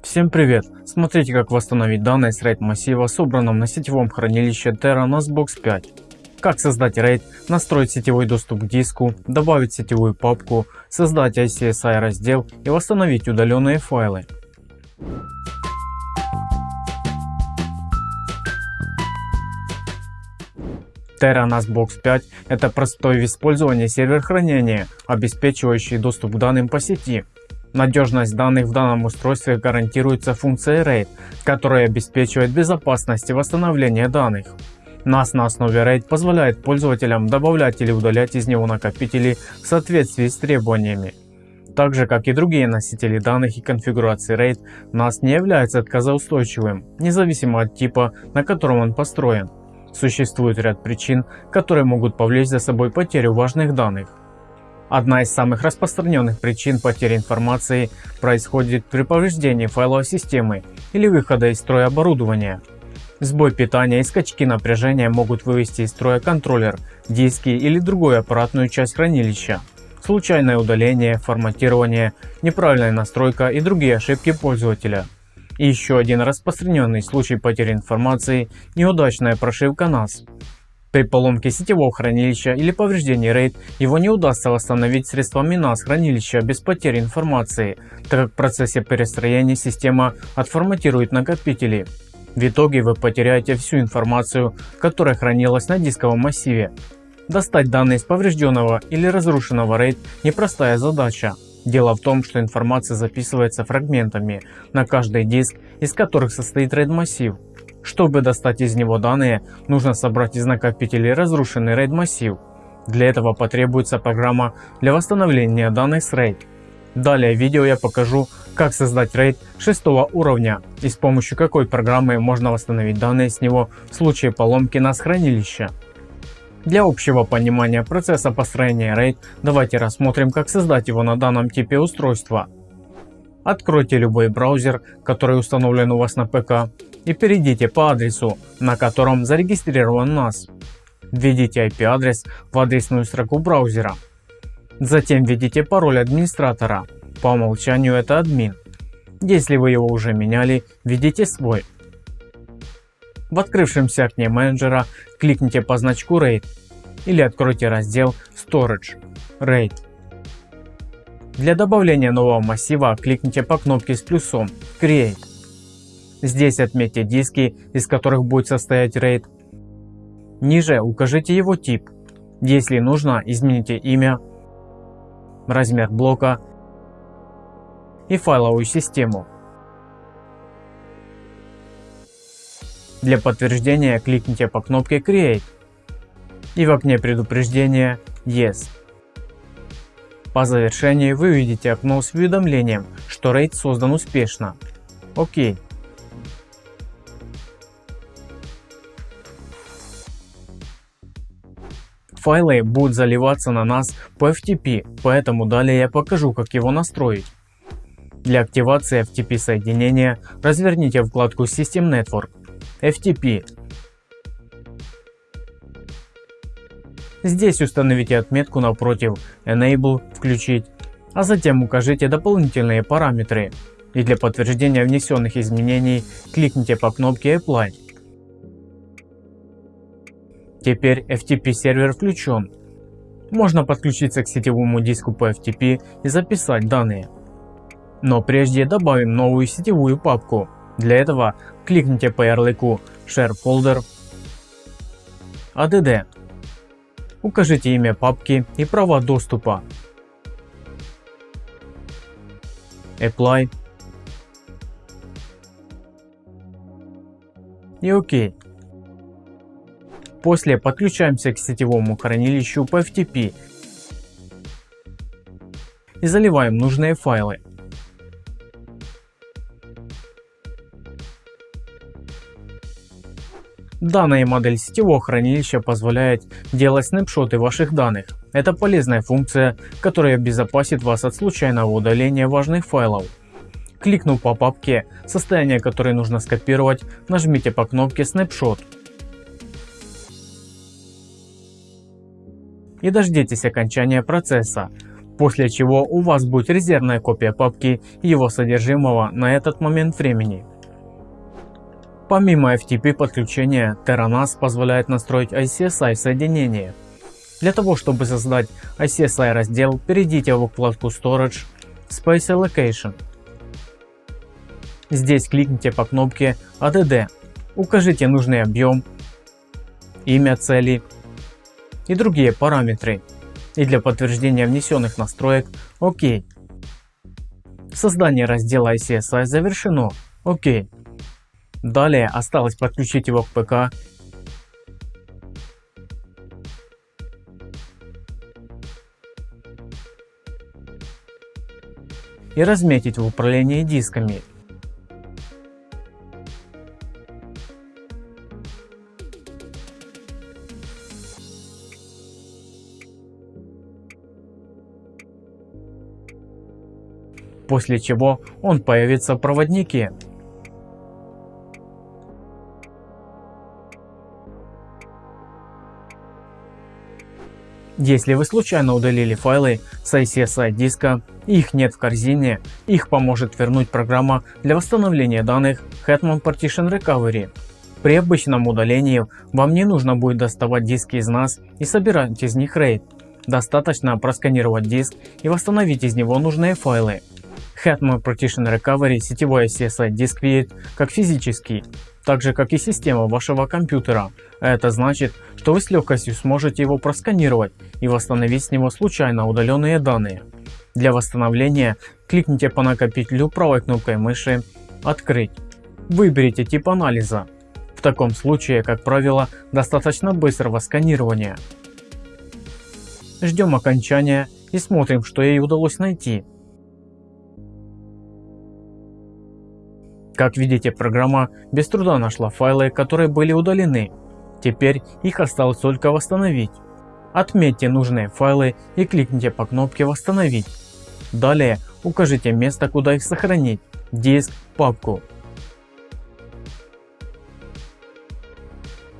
Всем привет! Смотрите как восстановить данные с RAID массива собранном на сетевом хранилище Terra NASBox 5. Как создать RAID, настроить сетевой доступ к диску, добавить сетевую папку, создать ICSI раздел и восстановить удаленные файлы. Terra NASBox 5 – это простой в использовании сервер хранения, обеспечивающий доступ к данным по сети. Надежность данных в данном устройстве гарантируется функцией RAID, которая обеспечивает безопасность и восстановление данных. NAS на основе RAID позволяет пользователям добавлять или удалять из него накопители в соответствии с требованиями. Так же как и другие носители данных и конфигурации RAID, NAS не является отказоустойчивым, независимо от типа, на котором он построен. Существует ряд причин, которые могут повлечь за собой потерю важных данных. Одна из самых распространенных причин потери информации происходит при повреждении файловой системы или выхода из строя оборудования. Сбой питания и скачки напряжения могут вывести из строя контроллер, диски или другую аппаратную часть хранилища. Случайное удаление, форматирование, неправильная настройка и другие ошибки пользователя. И еще один распространенный случай потери информации – неудачная прошивка NAS. При поломке сетевого хранилища или повреждении RAID его не удастся восстановить средствами NAS хранилища без потери информации, так как в процессе перестроения система отформатирует накопители. В итоге вы потеряете всю информацию, которая хранилась на дисковом массиве. Достать данные из поврежденного или разрушенного RAID – непростая задача. Дело в том, что информация записывается фрагментами на каждый диск, из которых состоит RAID массив. Чтобы достать из него данные, нужно собрать из накопителей разрушенный RAID массив. Для этого потребуется программа для восстановления данных с RAID. Далее в видео я покажу, как создать RAID 6 уровня и с помощью какой программы можно восстановить данные с него в случае поломки NAS хранилища. Для общего понимания процесса построения RAID давайте рассмотрим как создать его на данном типе устройства. Откройте любой браузер, который установлен у вас на ПК и перейдите по адресу, на котором зарегистрирован NAS. Введите IP-адрес в адресную строку браузера. Затем введите пароль администратора, по умолчанию это админ. Если вы его уже меняли, введите свой. В открывшемся окне менеджера кликните по значку RAID или откройте раздел Storage RAID. Для добавления нового массива кликните по кнопке с плюсом Create. Здесь отметьте диски, из которых будет состоять RAID. Ниже укажите его тип. Если нужно, измените имя, размер блока и файловую систему. Для подтверждения кликните по кнопке Create и в окне предупреждения Yes. По завершении вы увидите окно с уведомлением, что RAID создан успешно. ОК. Файлы будут заливаться на нас по FTP, поэтому далее я покажу как его настроить. Для активации FTP соединения разверните вкладку System Network FTP. Здесь установите отметку напротив Enable включить, а затем укажите дополнительные параметры и для подтверждения внесенных изменений кликните по кнопке Apply. Теперь FTP сервер включен. Можно подключиться к сетевому диску по FTP и записать данные. Но прежде добавим новую сетевую папку для этого кликните по ярлыку Share Folder, ADD. Укажите имя папки и права доступа. Apply и ОК. После подключаемся к сетевому хранилищу по FTP и заливаем нужные файлы. Данная модель сетевого хранилища позволяет делать снапшоты ваших данных. Это полезная функция, которая обезопасит вас от случайного удаления важных файлов. Кликнув по папке, состояние которой нужно скопировать, нажмите по кнопке Snapshot. И дождитесь окончания процесса. после чего у вас будет резервная копия папки его содержимого на этот момент времени. Помимо FTP подключения, Terranas позволяет настроить ICSI соединение. Для того чтобы создать ICSI раздел, перейдите в вкладку Storage, Space Allocation. Здесь кликните по кнопке ADD, укажите нужный объем, имя цели и другие параметры. И для подтверждения внесенных настроек ОК. Создание раздела ICSI завершено. ОК. Далее осталось подключить его к ПК и разметить в управлении дисками. После чего он появится в проводнике. Если вы случайно удалили файлы с ICSI диска их нет в корзине, их поможет вернуть программа для восстановления данных Hetman Partition Recovery. При обычном удалении вам не нужно будет доставать диски из NAS и собирать из них RAID. Достаточно просканировать диск и восстановить из него нужные файлы. Hetman Partition Recovery сетевой CSI диск видит как физический, так же как и система вашего компьютера. Это значит, что вы с легкостью сможете его просканировать и восстановить с него случайно удаленные данные. Для восстановления кликните по накопителю правой кнопкой мыши «Открыть». Выберите тип анализа. В таком случае, как правило, достаточно быстрого сканирования. Ждем окончания и смотрим, что ей удалось найти. Как видите, программа без труда нашла файлы, которые были удалены. Теперь их осталось только восстановить. Отметьте нужные файлы и кликните по кнопке «Восстановить». Далее укажите место, куда их сохранить – диск, папку.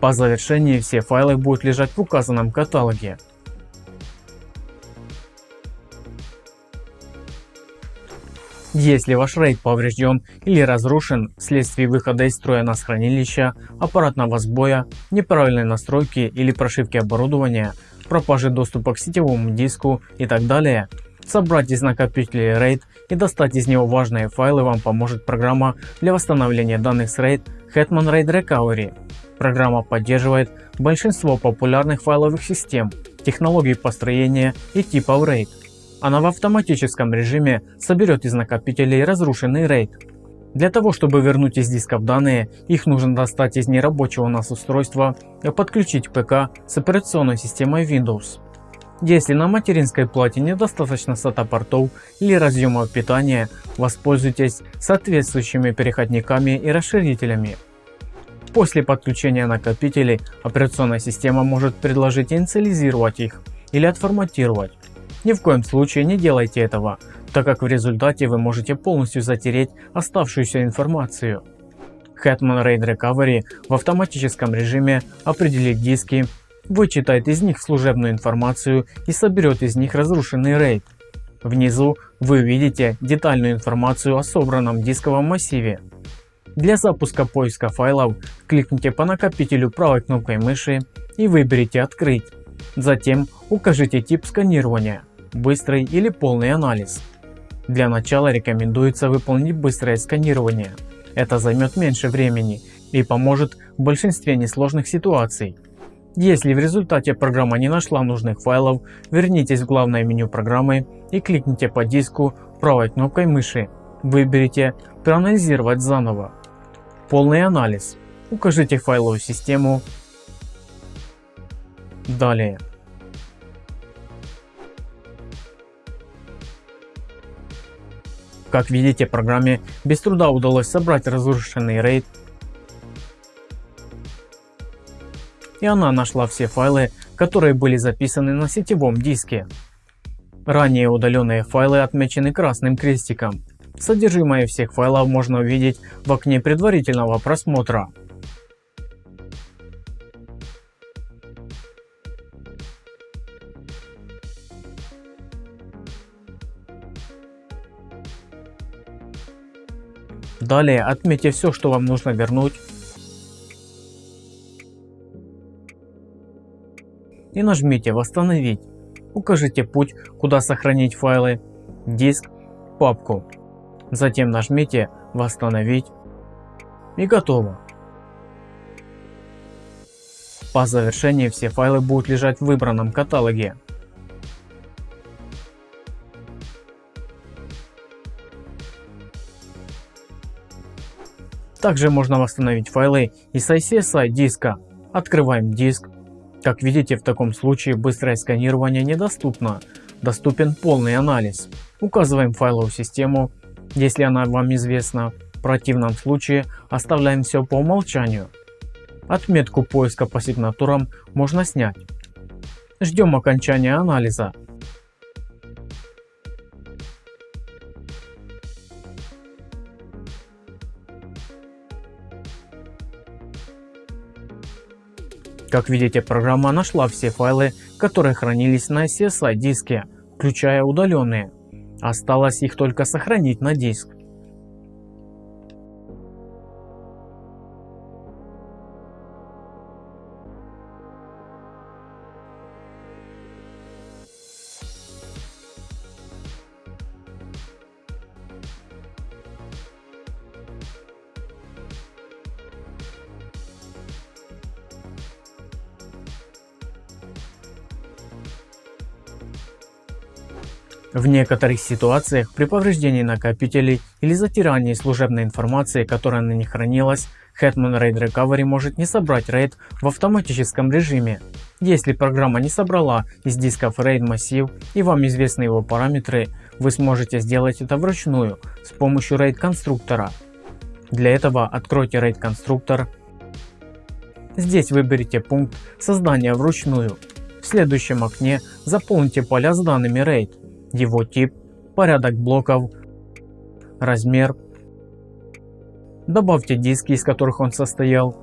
По завершении все файлы будут лежать в указанном каталоге. Если ваш RAID поврежден или разрушен вследствие выхода из строя NAS хранилища, аппаратного сбоя, неправильной настройки или прошивки оборудования, пропажи доступа к сетевому диску и так далее, собрать из накопителя RAID и достать из него важные файлы вам поможет программа для восстановления данных с RAID Hetman RAID Recovery. Программа поддерживает большинство популярных файловых систем, технологий построения и типов RAID. Она в автоматическом режиме соберет из накопителей разрушенный RAID. Для того чтобы вернуть из дисков данные, их нужно достать из нерабочего NAS устройства и подключить ПК с операционной системой Windows. Если на материнской плате недостаточно SATA портов или разъемов питания, воспользуйтесь соответствующими переходниками и расширителями. После подключения накопителей операционная система может предложить инициализировать их или отформатировать. Ни в коем случае не делайте этого, так как в результате вы можете полностью затереть оставшуюся информацию. Hetman RAID Recovery в автоматическом режиме определит диски, вычитает из них служебную информацию и соберет из них разрушенный RAID. Внизу вы видите детальную информацию о собранном дисковом массиве. Для запуска поиска файлов кликните по накопителю правой кнопкой мыши и выберите «Открыть». Затем укажите тип сканирования быстрый или полный анализ. Для начала рекомендуется выполнить быстрое сканирование. Это займет меньше времени и поможет в большинстве несложных ситуаций. Если в результате программа не нашла нужных файлов, вернитесь в главное меню программы и кликните по диску правой кнопкой мыши. Выберите «Проанализировать заново». Полный анализ. Укажите файловую систему. Далее. Как видите, программе без труда удалось собрать разрушенный RAID. И она нашла все файлы, которые были записаны на сетевом диске. Ранее удаленные файлы отмечены красным крестиком. Содержимое всех файлов можно увидеть в окне предварительного просмотра. Далее отметьте все, что вам нужно вернуть. И нажмите восстановить. Укажите путь, куда сохранить файлы, диск, папку. Затем нажмите восстановить и готово. По завершении все файлы будут лежать в выбранном каталоге. Также можно восстановить файлы из ICSI диска. Открываем диск. Как видите, в таком случае быстрое сканирование недоступно. Доступен полный анализ. Указываем файловую систему, если она вам известна. В противном случае оставляем все по умолчанию. Отметку поиска по сигнатурам можно снять. Ждем окончания анализа. Как видите, программа нашла все файлы, которые хранились на SSI диске, включая удаленные. Осталось их только сохранить на диск. В некоторых ситуациях при повреждении накопителей или затирании служебной информации, которая на них хранилась, Hetman RAID Recovery может не собрать RAID в автоматическом режиме. Если программа не собрала из дисков RAID массив и вам известны его параметры, вы сможете сделать это вручную с помощью RAID конструктора. Для этого откройте RAID конструктор. Здесь выберите пункт создания вручную. В следующем окне заполните поля с данными RAID его тип, порядок блоков, размер. Добавьте диски, из которых он состоял.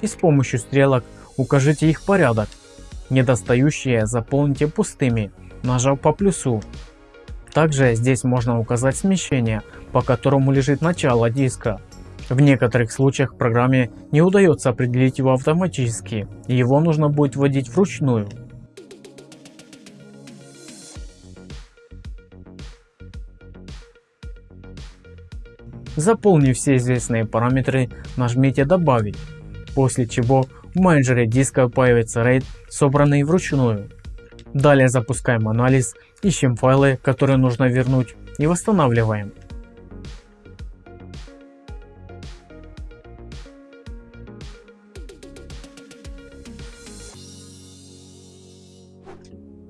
И с помощью стрелок укажите их порядок. Недостающие заполните пустыми, нажав по плюсу. Также здесь можно указать смещение, по которому лежит начало диска. В некоторых случаях программе не удается определить его автоматически, и его нужно будет вводить вручную. Заполнив все известные параметры, нажмите «Добавить», после чего в менеджере диска появится RAID, собранный вручную. Далее запускаем анализ, ищем файлы, которые нужно вернуть и восстанавливаем.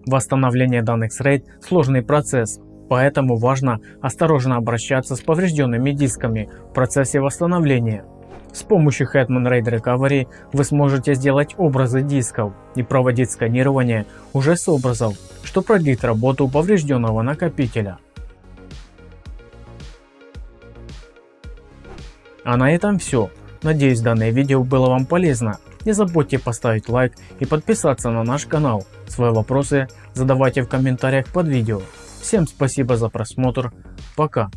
Восстановление данных RAID – сложный процесс, поэтому важно осторожно обращаться с поврежденными дисками в процессе восстановления. С помощью Hetman RAID Recovery вы сможете сделать образы дисков и проводить сканирование уже с образов, что продлит работу поврежденного накопителя. А на этом все. Надеюсь данное видео было вам полезно. Не забудьте поставить лайк и подписаться на наш канал. Свои вопросы задавайте в комментариях под видео. Всем спасибо за просмотр. Пока.